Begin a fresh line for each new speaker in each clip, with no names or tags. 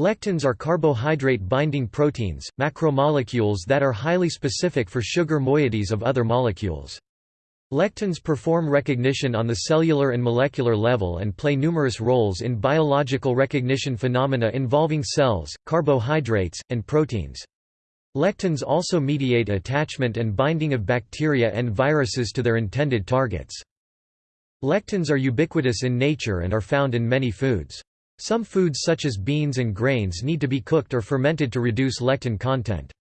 Lectins are carbohydrate-binding proteins, macromolecules that are highly specific for sugar moieties of other molecules. Lectins perform recognition on the cellular and molecular level and play numerous roles in biological recognition phenomena involving cells, carbohydrates, and proteins. Lectins also mediate attachment and binding of bacteria and viruses to their intended targets. Lectins are ubiquitous in nature and are found in many foods. Some foods such as beans and grains need to be cooked or fermented to reduce lectin content.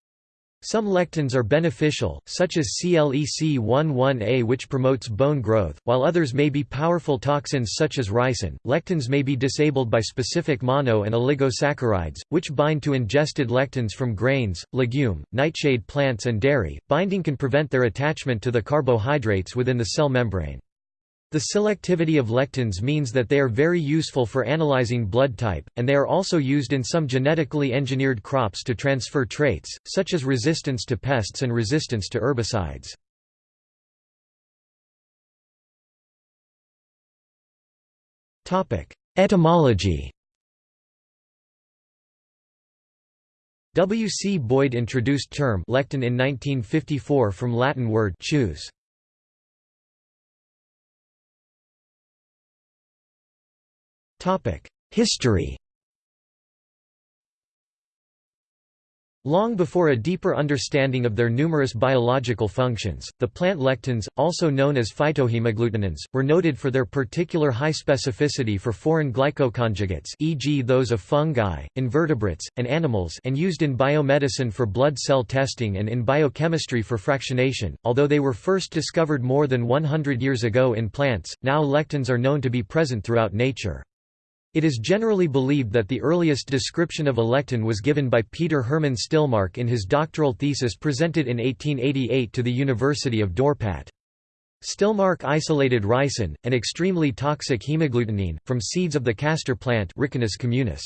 Some lectins are beneficial, such as CLEC11A which promotes bone growth, while others may be powerful toxins such as ricin. Lectins may be disabled by specific mono and oligosaccharides, which bind to ingested lectins from grains, legume, nightshade plants and dairy. Binding can prevent their attachment to the carbohydrates within the cell membrane. The selectivity of lectins means that they are very useful for analyzing blood type, and they are also used in some genetically engineered crops to transfer traits, such as resistance to pests and resistance to herbicides. Etymology W. C. Boyd introduced term lectin in 1954 from Latin word choose. History Long before a deeper understanding of their numerous biological functions, the plant lectins, also known as phytohemagglutinins, were noted for their particular high specificity for foreign glycoconjugates e.g. those of fungi, invertebrates, and animals and used in biomedicine for blood cell testing and in biochemistry for fractionation. Although they were first discovered more than 100 years ago in plants, now lectins are known to be present throughout nature. It is generally believed that the earliest description of a lectin was given by Peter Hermann Stillmark in his doctoral thesis presented in 1888 to the University of Dorpat. Stillmark isolated ricin, an extremely toxic hemagglutinin, from seeds of the castor plant Ricinus communis.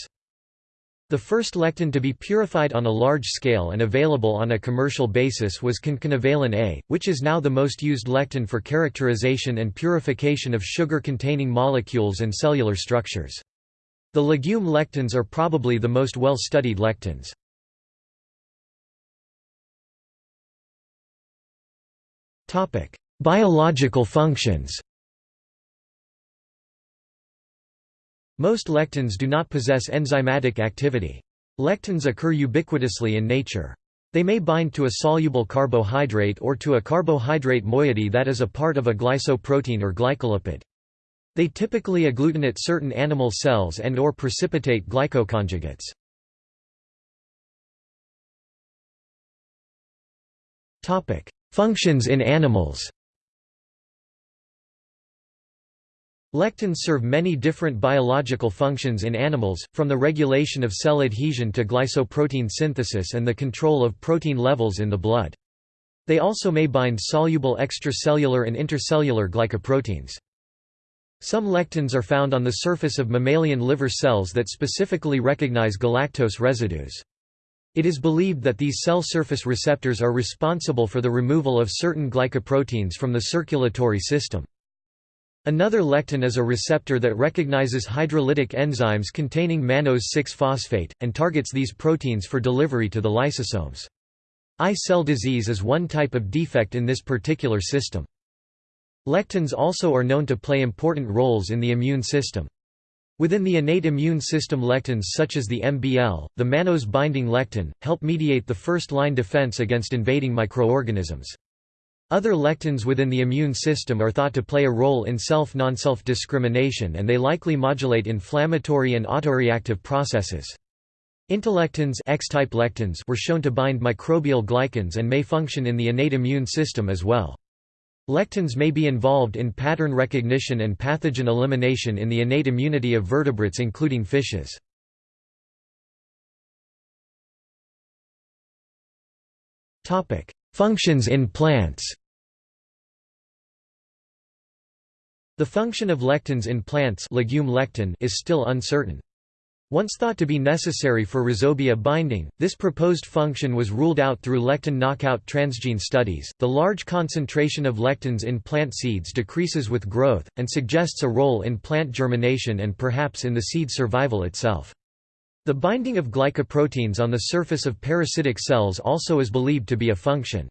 The first lectin to be purified on a large scale and available on a commercial basis was concanavalin A, which is now the most used lectin for characterization and purification of sugar-containing molecules and cellular structures. The legume lectins are probably the most well-studied lectins. Biological functions Most lectins do not possess enzymatic activity. Lectins occur ubiquitously in nature. They may bind to a soluble carbohydrate or to a carbohydrate moiety that is a part of a glycoprotein or glycolipid. They typically agglutinate certain animal cells and or precipitate glycoconjugates. Functions in animals. Lectins serve many different biological functions in animals, from the regulation of cell adhesion to glycoprotein synthesis and the control of protein levels in the blood. They also may bind soluble extracellular and intercellular glycoproteins. Some lectins are found on the surface of mammalian liver cells that specifically recognize galactose residues. It is believed that these cell surface receptors are responsible for the removal of certain glycoproteins from the circulatory system. Another lectin is a receptor that recognizes hydrolytic enzymes containing mannose 6-phosphate, and targets these proteins for delivery to the lysosomes. I-cell disease is one type of defect in this particular system. Lectins also are known to play important roles in the immune system. Within the innate immune system lectins such as the MBL, the mannose-binding lectin, help mediate the first-line defense against invading microorganisms. Other lectins within the immune system are thought to play a role in self-non-self discrimination and they likely modulate inflammatory and autoreactive processes. Intelectins X-type lectins were shown to bind microbial glycans and may function in the innate immune system as well. Lectins may be involved in pattern recognition and pathogen elimination in the innate immunity of vertebrates including fishes. Functions in plants The function of lectins in plants legume lectin is still uncertain. Once thought to be necessary for rhizobia binding, this proposed function was ruled out through lectin knockout transgene studies. The large concentration of lectins in plant seeds decreases with growth, and suggests a role in plant germination and perhaps in the seed survival itself. The binding of glycoproteins on the surface of parasitic cells also is believed to be a function.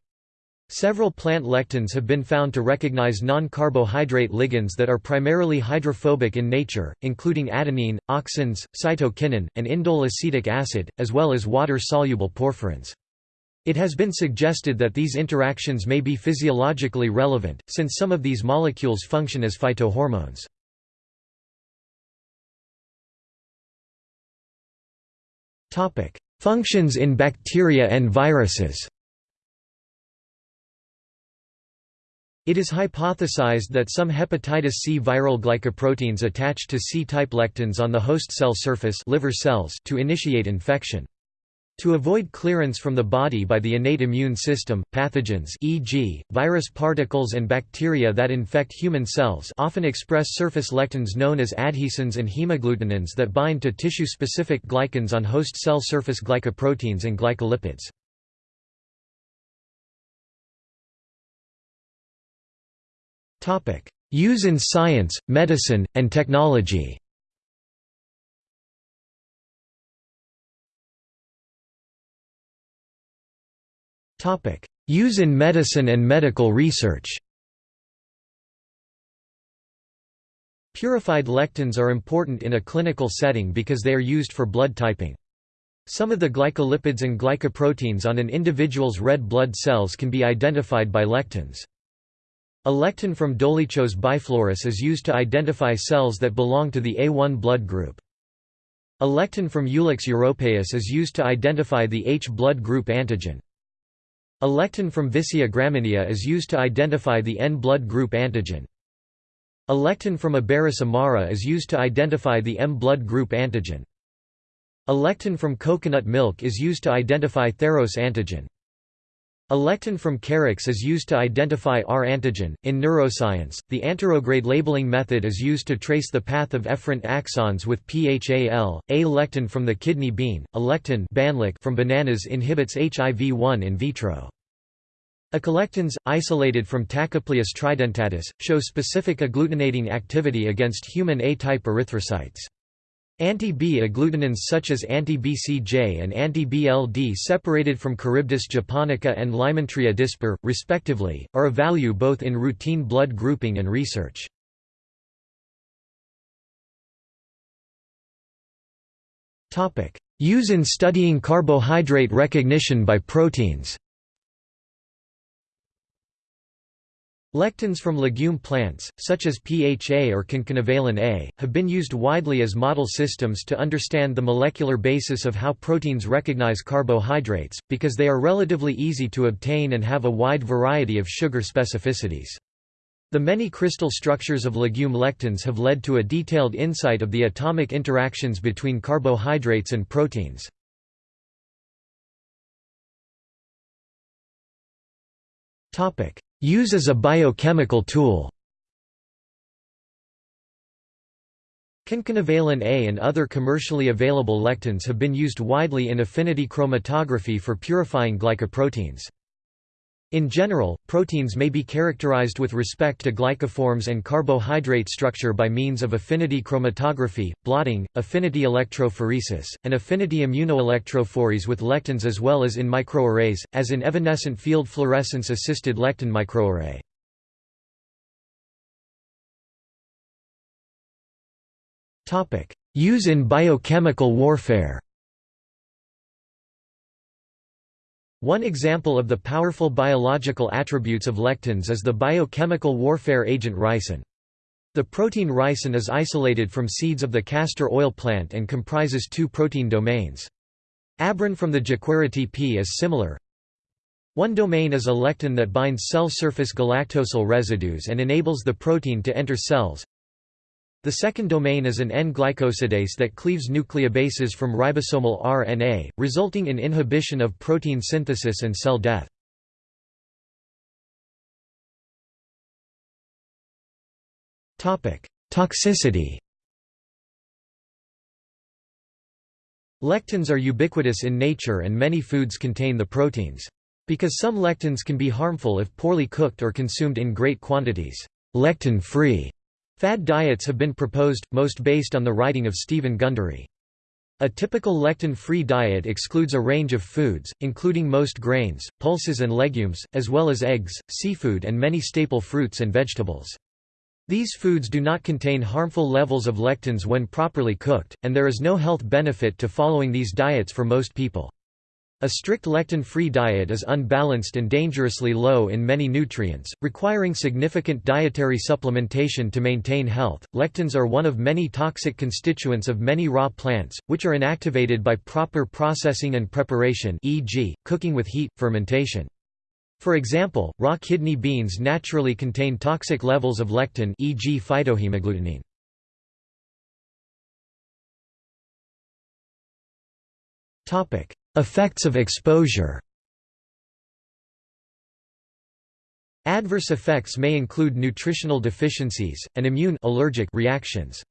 Several plant lectins have been found to recognize non-carbohydrate ligands that are primarily hydrophobic in nature, including adenine, auxins, cytokinin, and indole acetic acid, as well as water-soluble porphyrins. It has been suggested that these interactions may be physiologically relevant, since some of these molecules function as phytohormones. Functions in bacteria and viruses It is hypothesized that some hepatitis C viral glycoproteins attach to C-type lectins on the host cell surface liver cells to initiate infection. To avoid clearance from the body by the innate immune system, pathogens e.g., virus particles and bacteria that infect human cells often express surface lectins known as adhesins and hemagglutinins that bind to tissue-specific glycans on host cell surface glycoproteins and glycolipids. Use in science, medicine, and technology Use in medicine and medical research Purified lectins are important in a clinical setting because they are used for blood typing. Some of the glycolipids and glycoproteins on an individual's red blood cells can be identified by lectins. A lectin from Dolichos biflorus is used to identify cells that belong to the A1 blood group. A lectin from Ulex europaeus is used to identify the H blood group antigen. A lectin from Vicia graminea is used to identify the N blood group antigen. A lectin from Iberis amara is used to identify the M blood group antigen. A lectin from coconut milk is used to identify Theros antigen. A lectin from Carex is used to identify R antigen. In neuroscience, the anterograde labeling method is used to trace the path of efferent axons with PHAL. A lectin from the kidney bean, a lectin from bananas inhibits HIV-1 in vitro. Acholectins, isolated from Tachypleus tridentatus, show specific agglutinating activity against human A-type erythrocytes. Anti-B agglutinins such as anti-BCJ and anti-BLD separated from Charybdis japonica and Lymantria dispar, respectively, are of value both in routine blood grouping and research. Use in studying carbohydrate recognition by proteins Lectins from legume plants, such as PHA or concanavalin A, have been used widely as model systems to understand the molecular basis of how proteins recognize carbohydrates, because they are relatively easy to obtain and have a wide variety of sugar specificities. The many crystal structures of legume lectins have led to a detailed insight of the atomic interactions between carbohydrates and proteins. Topic: Use as a biochemical tool Concanavalin A and other commercially available lectins have been used widely in affinity chromatography for purifying glycoproteins. In general, proteins may be characterized with respect to glycoforms and carbohydrate structure by means of affinity chromatography, blotting, affinity electrophoresis, and affinity immunoelectrophoresis with lectins as well as in microarrays, as in evanescent field fluorescence-assisted lectin microarray. Use in biochemical warfare One example of the powerful biological attributes of lectins is the biochemical warfare agent ricin. The protein ricin is isolated from seeds of the castor oil plant and comprises two protein domains. Abrin from the Jequirity pea is similar. One domain is a lectin that binds cell surface galactosyl residues and enables the protein to enter cells. The second domain is an N-glycosidase that cleaves nucleobases from ribosomal RNA, resulting in inhibition of protein synthesis and cell death. Toxicity Lectins are ubiquitous in nature and many foods contain the proteins. Because some lectins can be harmful if poorly cooked or consumed in great quantities, lectin-free Fad diets have been proposed, most based on the writing of Stephen Gundry. A typical lectin-free diet excludes a range of foods, including most grains, pulses and legumes, as well as eggs, seafood and many staple fruits and vegetables. These foods do not contain harmful levels of lectins when properly cooked, and there is no health benefit to following these diets for most people. A strict lectin-free diet is unbalanced and dangerously low in many nutrients, requiring significant dietary supplementation to maintain health. Lectins are one of many toxic constituents of many raw plants, which are inactivated by proper processing and preparation, e.g., cooking with heat, fermentation. For example, raw kidney beans naturally contain toxic levels of lectin, e.g., phytohemagglutinin. Topic: Effects of exposure Adverse effects may include nutritional deficiencies, and immune allergic reactions.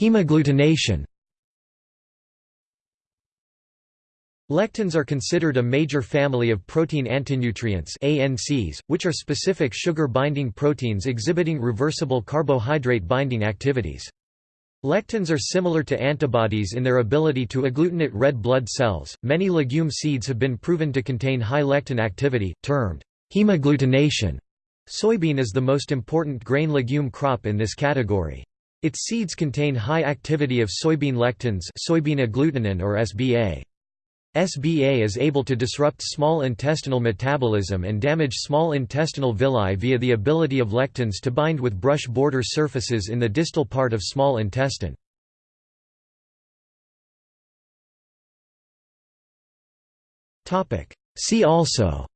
Hemagglutination Lectins are considered a major family of protein antinutrients ANCs, which are specific sugar-binding proteins exhibiting reversible carbohydrate-binding activities. Lectins are similar to antibodies in their ability to agglutinate red blood cells. Many legume seeds have been proven to contain high lectin activity, termed hemagglutination. Soybean is the most important grain legume crop in this category. Its seeds contain high activity of soybean lectins, soybean agglutinin or SBA. SBA is able to disrupt small intestinal metabolism and damage small intestinal villi via the ability of lectins to bind with brush border surfaces in the distal part of small intestine. See also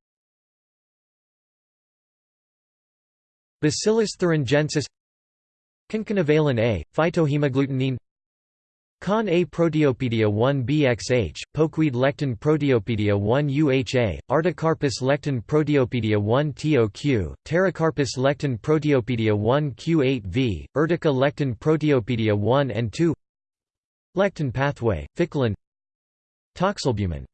Bacillus thuringiensis Concanavalin A, phytohemagglutinin Con A Proteopedia 1 BXH, Pokeweed lectin Proteopedia 1 UHA, Artocarpus lectin Proteopedia 1 TOQ, Pterocarpus lectin Proteopedia 1 Q8V, Urtica lectin Proteopedia 1 and 2 Lectin pathway, Ficolin Toxalbumin